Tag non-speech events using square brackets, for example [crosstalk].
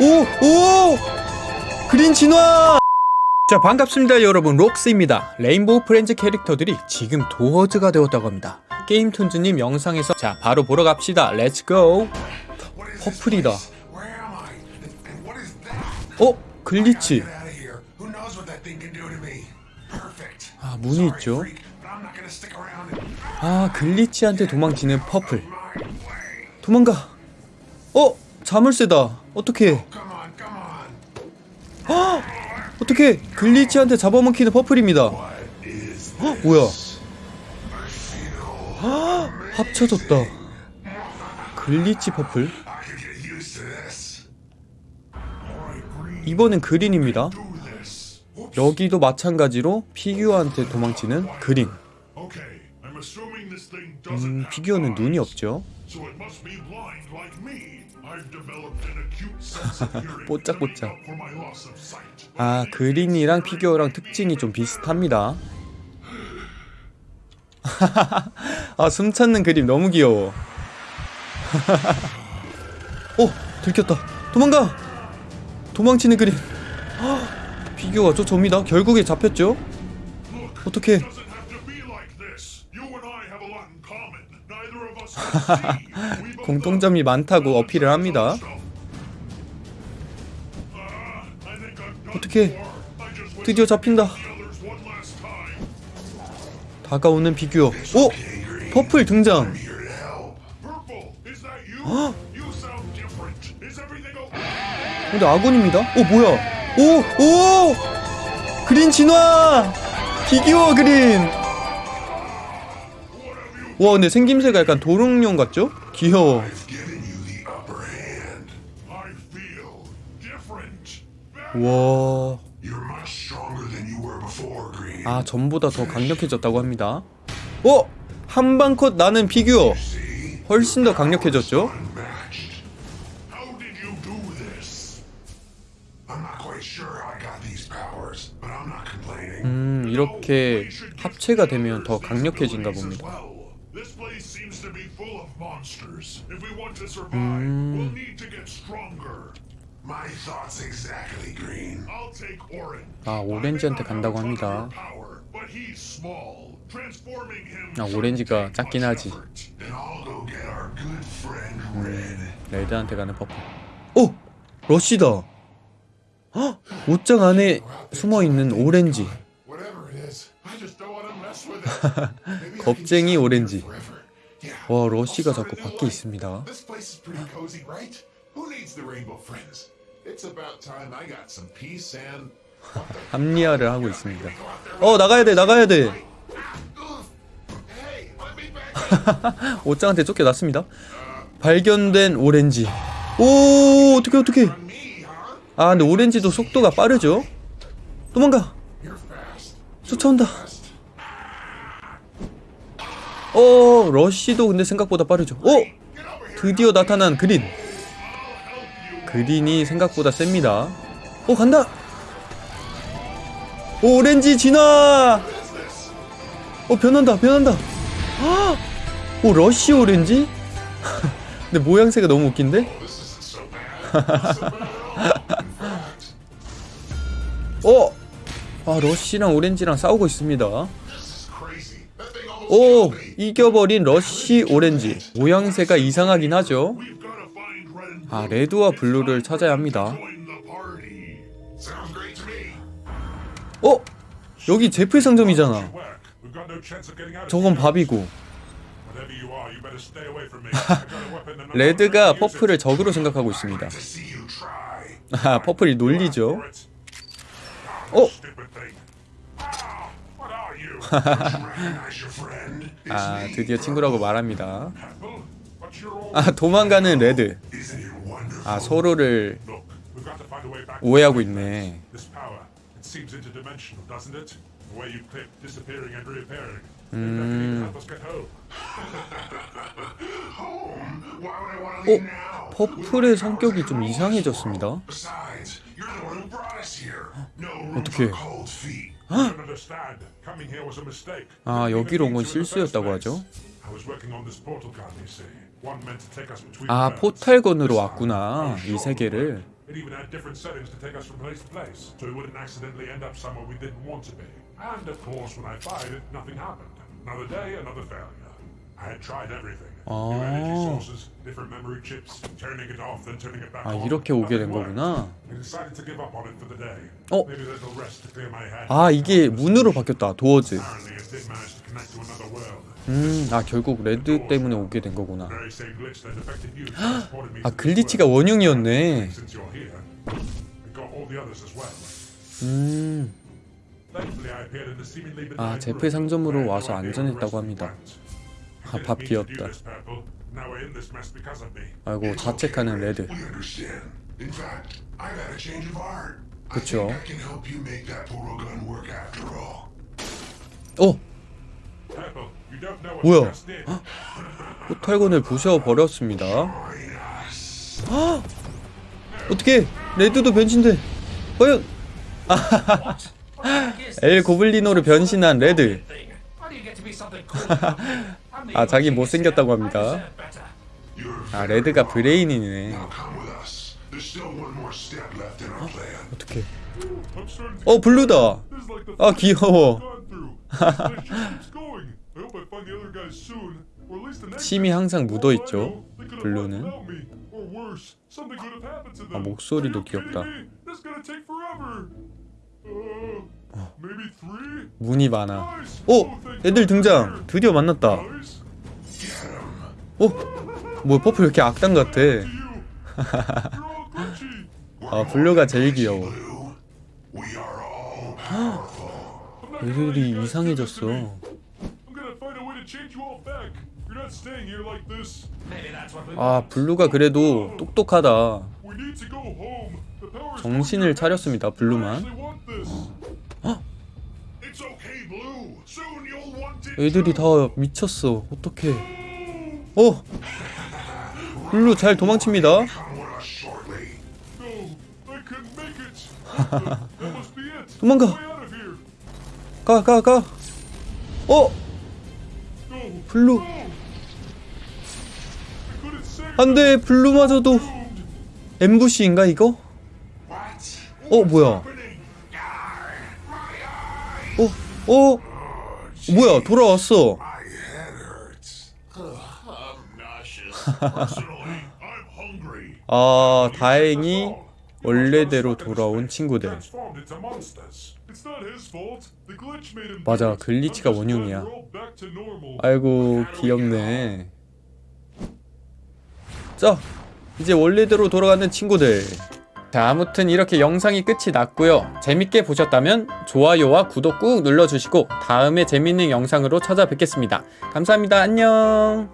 오! 오! 그린 진화! 자 반갑습니다 여러분 록스입니다 레인보우 프렌즈 캐릭터들이 지금 도어즈가 되었다고 합니다 게임톤즈님 영상에서 자 바로 보러 갑시다 let's go 퍼플이다? 어? 글리치. 아 문이 있죠 아 글리치한테 도망치는 퍼플. 도망가 어? 자물쇠다 어떻게 on. 어떻게 글리치한테 잡아먹히는 퍼플입니다 헉, 뭐야 헉, 합쳐졌다 글리치 퍼플 이번엔 그린입니다. 여기도 마찬가지로 피규어한테 도망치는 그린 음, 피규어는 눈이 없죠 뽀짝뽀짝. 아 그린이랑 피규어랑 특징이 좀 비슷합니다 아 숨 참는 그린 너무 귀여워 어 들켰다 도망가 도망치는 그린 헉, 피규어가 쫓아옵니다 결국에 잡혔죠 어떻게 공통점이 많다고 어필을 합니다. Ah, 어떻게 드디어 잡힌다. 다가오는 피규어 오 퍼플 등장 okay? 근데 아군입니다 오 뭐야 오 오 그린 진화 피규어 그린 와 근데 생김새가 약간 도롱뇽 같죠? 귀여워. 와... 아 전보다 더 강력해졌다고 합니다 어? 한방컷 나는 피규어? 훨씬 더 강력해졌죠? 음 이렇게 합체가 되면 더 강력해진가 봅니다 Well, this place seems to be full of monsters. If we want to survive, we'll need to get stronger. My thoughts exactly, Green. I'll take Orange. 아 오렌지한테 간다고 합니다 Power, but he's small. Transforming him 아 오렌지가 take 작긴 하지. Then I'll go get our good friend Red. 레드한테 가는 퍼플 오! 러쉬다 헉! 옷장 안에 숨어 있는 오렌지. Maybe I can 겁쟁이 오렌지. 와 러쉬가 자꾸 밖에 있습니다 합리화를 하고 있습니다 어 나가야 돼 나가야 돼. 옷장한테 쫓겨났습니다 발견된 오렌지 오 어떻게 어떻게? 아 근데 오렌지도 속도가 빠르죠 도망가. 쫓아온다 어 러쉬도 근데 생각보다 빠르죠. 어 드디어 나타난 그린. 그린이 생각보다 셉니다. 어 간다! 오, 오렌지 진화! 어 변한다 변한다. 아! 오 러쉬 오렌지? [laughs] 근데 모양새가 너무 웃긴데? [laughs] 어! 아 러쉬랑 오렌지랑 싸우고 있습니다 오. 이겨버린 러쉬 오렌지 모양새가 이상하긴 하죠 아 레드와 블루를 찾아야 합니다. 어? 여기 제프 상점이잖아 저건. 밥이고 레드가. 퍼플을 적으로 생각하고 있습니다. 아 퍼플이 놀리죠. 어? 아. 드디어 친구라고 말합니다. 아 도망가는 레드? 아 서로를. 오해하고 있네 to 어? 퍼플의 성격이 좀 이상해졌습니다 어떡해. 아 여기로 온 건 실수였다고 하죠 아. 포탈건으로 왔구나 이 세계를 It even had different settings to take us from place to place, so we wouldn't accidentally end up somewhere we didn't want to be. And of course, when I fired it, nothing happened. Another day, another failure. I had tried everything. New energy 아. sources, different memory chips, turning it off, then turning it back 아 on. 이렇게 오게 된. 거구나. I decided to give up on it for the day. 어? Maybe a little rest to clear my head. 아 이게 문으로 바뀌었다. 도어즈. Apparently, it did manage to connect to another world. 음, 아 결국 레드 때문에 오게 된 거구나. 아 글리치가. 원흉이었네. 음, 아 room 상점으로 와서 안전했다고 합니다. 아, 밥 me. 아이고 자책하는 레드. 그쵸. 어, 뭐야? you just did. portal gun을 부셔 버렸습니다. 어떻게 레드도 변신돼? 과연? 엘 고블리노로 변신한 레드. 아 자기 못생겼다고 합니다. 아 레드가 brain이네. 어떻게? 어 블루다. 아 귀여워. 침이 항상 묻어 For all I 있죠. know, they could have left 블루는. 아. 목소리도 귀엽다. Uh. 문이 많아. 오, Oh, thank 애들 등장. 드디어 만났다. 어, 뭐 퍼플 이렇게 악당 같아. 아 블루가 제일 귀여워. 애들이 이상해졌어. 아 블루가 그래도 똑똑하다. 정신을 차렸습니다. 블루만. 애들이 다 미쳤어. 어떡해. 어! 블루 잘 도망칩니다. 도망가. 가, 가, 가. 어! 블루. I couldn't save 안 돼, 블루마저도. Ambush인가, 이거? 어, 뭐야. 어, 어? 뭐야, 돌아왔어. 아, 다행히 원래대로 돌아온 친구들. 맞아. 글리치가 원흉이야. 아이고, 귀엽네. 자, 이제 원래대로 돌아가는 친구들. 자, 아무튼 이렇게 영상이 끝이 났고요. 재밌게 보셨다면 좋아요와 구독 꾹 눌러주시고 다음에 재밌는 영상으로 찾아뵙겠습니다. 감사합니다. 안녕.